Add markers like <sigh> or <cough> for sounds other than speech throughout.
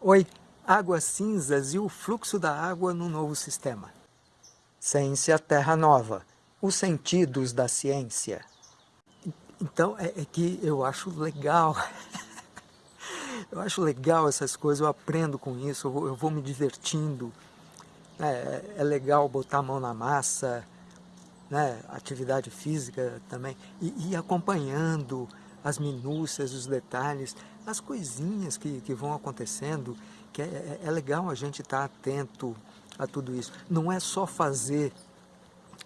Oi, águas cinzas e o fluxo da água no novo sistema. Ciência Terra Nova, os sentidos da ciência. Então, é, é que eu acho legal, <laughs> eu acho legal essas coisas, eu aprendo com isso, eu vou, eu vou me divertindo. É, é, legal botar a mão na massa, né, atividade física também, e ir acompanhando as minúcias, os detalhes, as coisinhas que, que vão acontecendo, que é, é, é legal a gente estar tá atento a tudo isso. Não é só fazer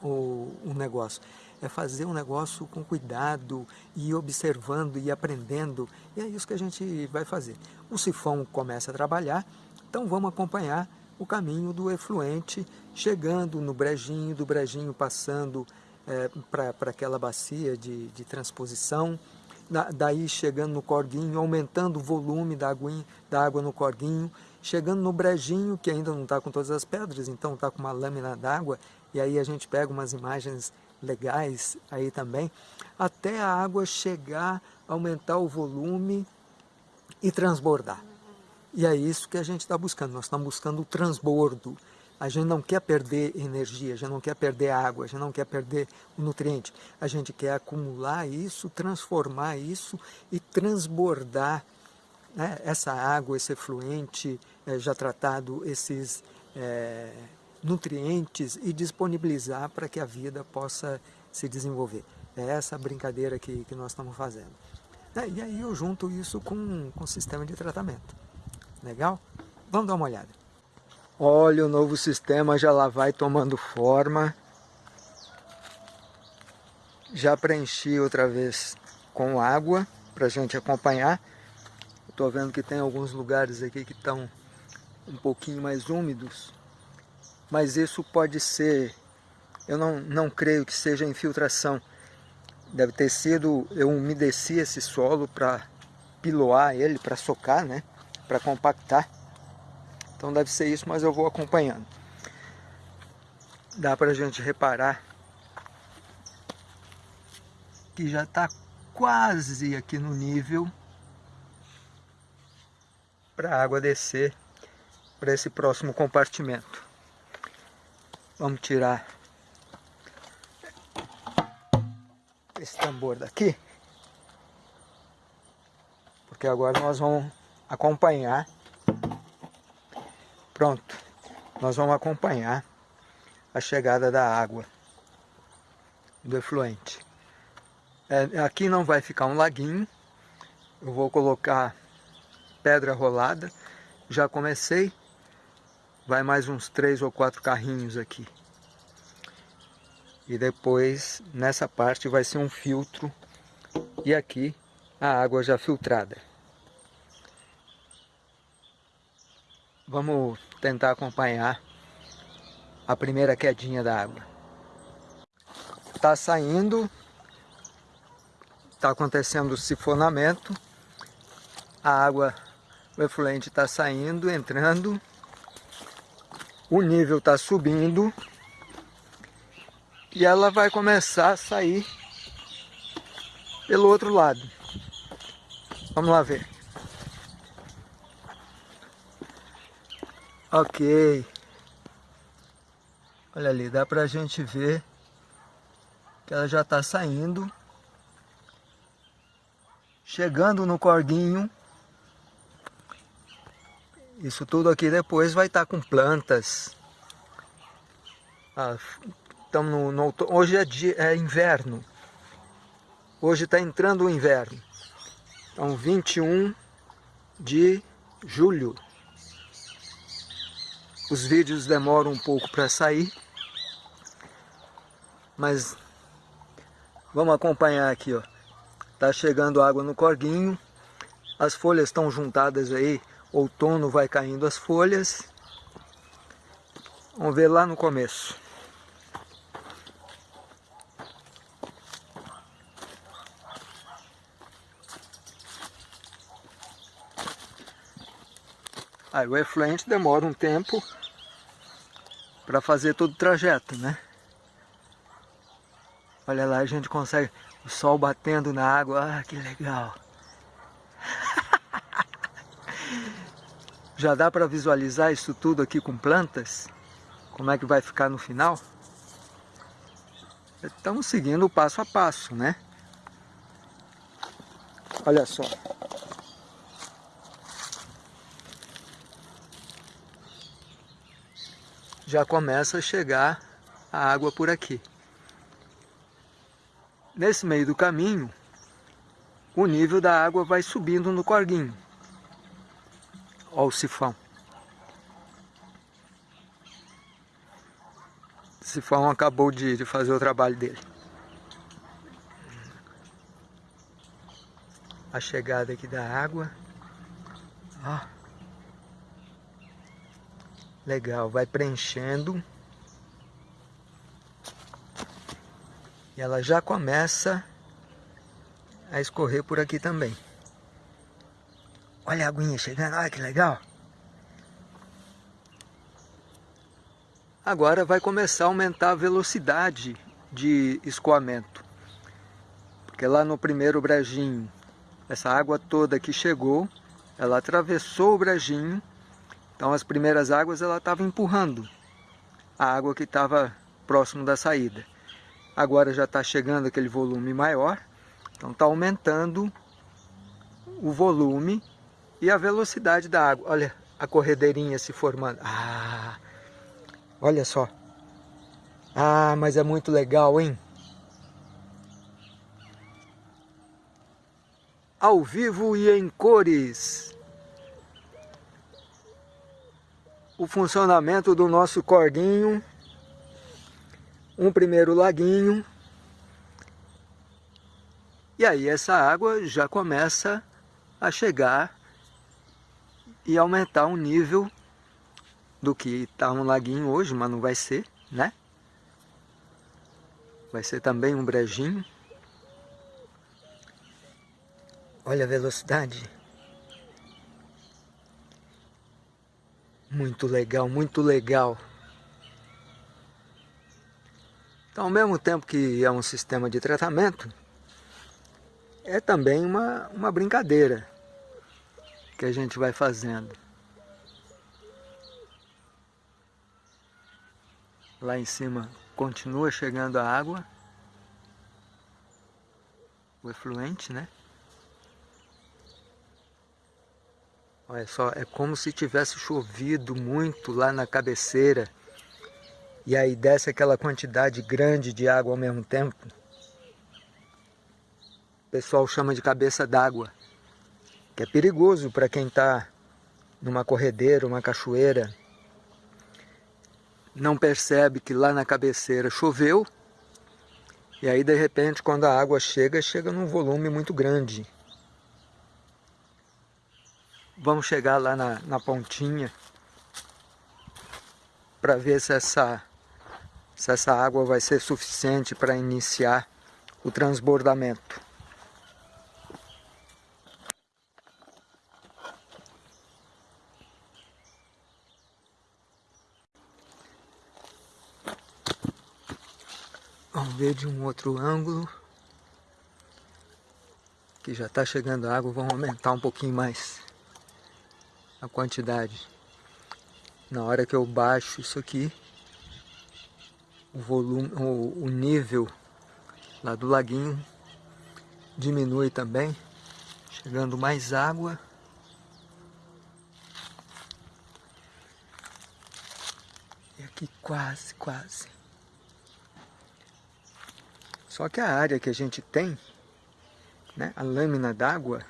o, negócio, é fazer um negócio com cuidado, e observando e aprendendo, e é isso que a gente vai fazer. O sifão começa a trabalhar, então vamos acompanhar o caminho do efluente, chegando no brejinho, do brejinho passando é, para aquela bacia de, de transposição, daí chegando no corguinho, aumentando o volume da, aguinha, da água no corguinho, chegando no brejinho, que ainda não está com todas as pedras, então está com uma lâmina d'água, e aí a gente pega umas imagens legais aí também, até a água chegar, aumentar o volume e transbordar. E é isso que a gente está buscando, nós estamos buscando o transbordo, a gente não quer perder energia, a gente não quer perder água, a gente não quer perder nutriente. A gente quer acumular isso, transformar isso e transbordar né, essa água, esse efluente é, já tratado, esses é, nutrientes e disponibilizar para que a vida possa se desenvolver. É essa brincadeira que, que nós estamos fazendo. É, e aí eu junto isso com, com o sistema de tratamento. Legal? Vamos dar uma olhada. Olha, o novo sistema já lá vai tomando forma. Já preenchi outra vez com água para gente acompanhar. Estou vendo que tem alguns lugares aqui que estão um pouquinho mais úmidos. Mas isso pode ser, eu não, não creio que seja infiltração. Deve ter sido, eu umedeci esse solo para piloar ele, para socar, né? Para compactar. Então deve ser isso, mas eu vou acompanhando. Dá para a gente reparar que já está quase aqui no nível para a água descer para esse próximo compartimento. Vamos tirar esse tambor daqui, porque agora nós vamos acompanhar Pronto, nós vamos acompanhar a chegada da água do efluente. É, aqui não vai ficar um laguinho, eu vou colocar pedra rolada, já comecei, vai mais uns três ou quatro carrinhos aqui. E depois, nessa parte, vai ser um filtro, e aqui a água já filtrada. Vamos tentar acompanhar a primeira quedinha da água. Está saindo, está acontecendo o sifonamento, a água, o efluente está saindo, entrando, o nível está subindo e ela vai começar a sair pelo outro lado. Vamos lá ver. Ok. Olha ali, dá pra gente ver que ela já está saindo. Chegando no corguinho. Isso tudo aqui depois vai estar tá com plantas. Ah, no, no, hoje é, dia, é inverno. Hoje está entrando o inverno. Então 21 de julho. Os vídeos demoram um pouco para sair, mas vamos acompanhar aqui, ó. Tá chegando água no corguinho, as folhas estão juntadas aí, outono vai caindo as folhas. Vamos ver lá no começo. Aí o efluente demora um tempo para fazer todo o trajeto, né? Olha lá, a gente consegue o sol batendo na água, ah, que legal. <laughs> Já dá para visualizar isso tudo aqui com plantas? Como é que vai ficar no final? Estamos seguindo o passo a passo, né? Olha só. Já começa a chegar a água por aqui. Nesse meio do caminho, o nível da água vai subindo no corguinho. Olha o sifão. O sifão acabou de, de fazer o trabalho dele. A chegada aqui da água. Ó. Legal, vai preenchendo. E ela já começa a escorrer por aqui também. Olha a aguinha chegando, olha que legal. Agora vai começar a aumentar a velocidade de escoamento. Porque lá no primeiro brejinho, essa água toda que chegou, ela atravessou o brejinho, então as primeiras águas ela estava empurrando a água que estava próximo da saída. Agora já está chegando aquele volume maior, então está aumentando o volume e a velocidade da água. Olha a corredeirinha se formando. Ah, olha só. Ah, mas é muito legal, hein? Ao vivo e em cores. O funcionamento do nosso cordinho. Um primeiro laguinho e aí essa água já começa a chegar e aumentar o nível do que está um laguinho hoje, mas não vai ser, né? Vai ser também um brejinho. Olha a velocidade. Muito legal, muito legal. Então, ao mesmo tempo que é um sistema de tratamento, é também uma, uma brincadeira que a gente vai fazendo. Lá em cima continua chegando a água, o efluente, né? Olha só, é como se tivesse chovido muito lá na cabeceira e aí desce aquela quantidade grande de água ao mesmo tempo pessoal chama de cabeça d'água, que é perigoso para quem está numa corredeira, uma cachoeira, não percebe que lá na cabeceira choveu, e aí de repente quando a água chega, chega num volume muito grande. Vamos chegar lá na, na pontinha para ver se essa, se essa água vai ser suficiente para iniciar o transbordamento. Vamos ver de um outro ângulo. Que já está chegando a água, vamos aumentar um pouquinho mais a quantidade. Na hora que eu baixo isso aqui, o volume, o, o nível lá do laguinho diminui também, chegando mais água. E aqui quase, quase. Só que a área que a gente tem, né, a lâmina d'água,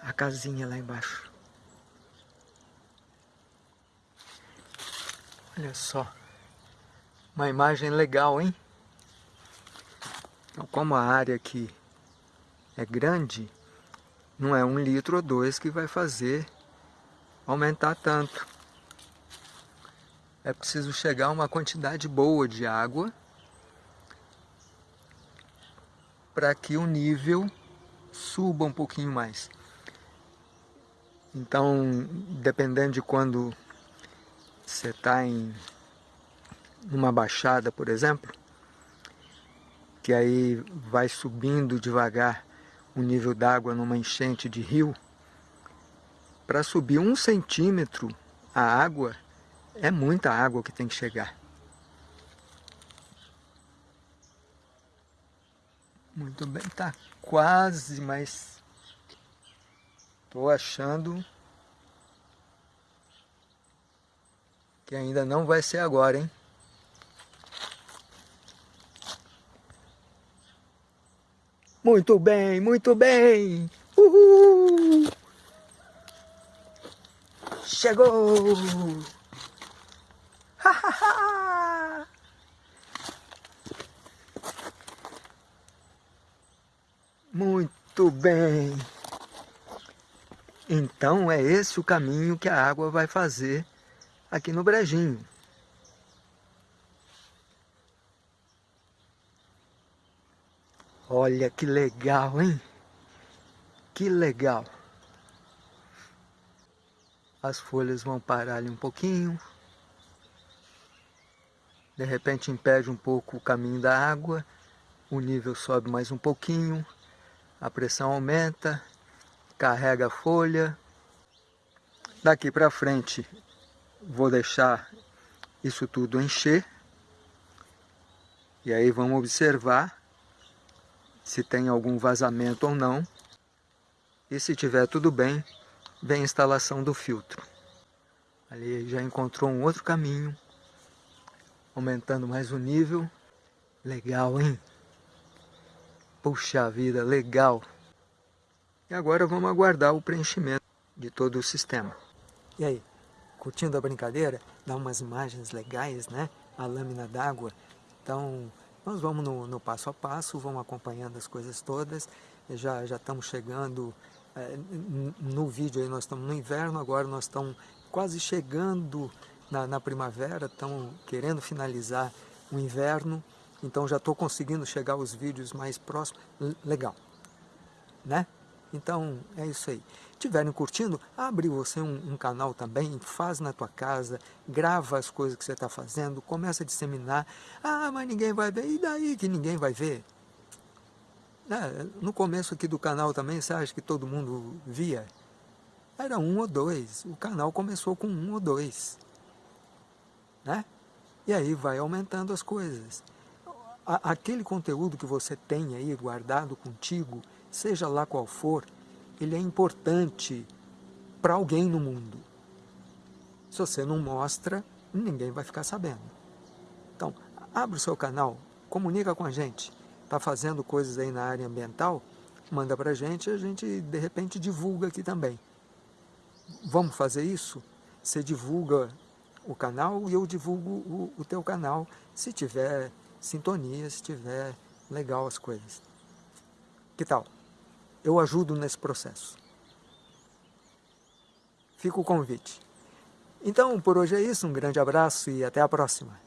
a casinha lá embaixo. Olha só, uma imagem legal, hein? Então, como a área aqui é grande, não é um litro ou dois que vai fazer aumentar tanto. É preciso chegar a uma quantidade boa de água para que o nível suba um pouquinho mais. Então, dependendo de quando você está em uma baixada, por exemplo, que aí vai subindo devagar o nível d'água numa enchente de rio, para subir um centímetro a água, é muita água que tem que chegar. Muito bem, tá quase, mas estou achando que ainda não vai ser agora, hein? Muito bem, muito bem! Uhul! Chegou! Ha, ha, ha! Muito bem! Então é esse o caminho que a água vai fazer aqui no brejinho. Olha que legal, hein? Que legal. As folhas vão parar ali um pouquinho. De repente impede um pouco o caminho da água. O nível sobe mais um pouquinho. A pressão aumenta. Carrega a folha. Daqui para frente vou deixar isso tudo encher. E aí vamos observar se tem algum vazamento ou não. E se tiver tudo bem, vem a instalação do filtro. Ali já encontrou um outro caminho, aumentando mais o nível. Legal, hein? Puxa vida, legal! E agora vamos aguardar o preenchimento de todo o sistema. E aí, curtindo a brincadeira? Dá umas imagens legais, né? A lâmina d'água. Então, nós vamos no, no, passo a passo, vamos acompanhando as coisas todas. Já, já estamos chegando é, no vídeo aí, nós estamos no inverno, agora nós estamos quase chegando na, na primavera, estamos querendo finalizar o inverno. Então já estou conseguindo chegar aos vídeos mais próximos. Legal, né? Então é isso aí estiverem curtindo, abre você um, um, canal também, faz na tua casa, grava as coisas que você está fazendo, começa a disseminar. Ah, mas ninguém vai ver. E daí que ninguém vai ver? É, no começo aqui do canal também, você acha que todo mundo via? Era um ou dois. O canal começou com um ou dois. Né? E aí vai aumentando as coisas. Aquele conteúdo que você tem aí guardado contigo, seja lá qual for, ele é importante para alguém no mundo. Se você não mostra, ninguém vai ficar sabendo. Então, abre o seu canal, comunica com a gente. Está fazendo coisas aí na área ambiental? Manda para a gente e a gente, de repente, divulga aqui também. Vamos fazer isso? Você divulga o canal e eu divulgo o, o teu canal, se tiver sintonia, se tiver legal as coisas. Que tal? Eu ajudo nesse processo. Fica o convite. Então, por hoje é isso, um grande abraço e até a próxima.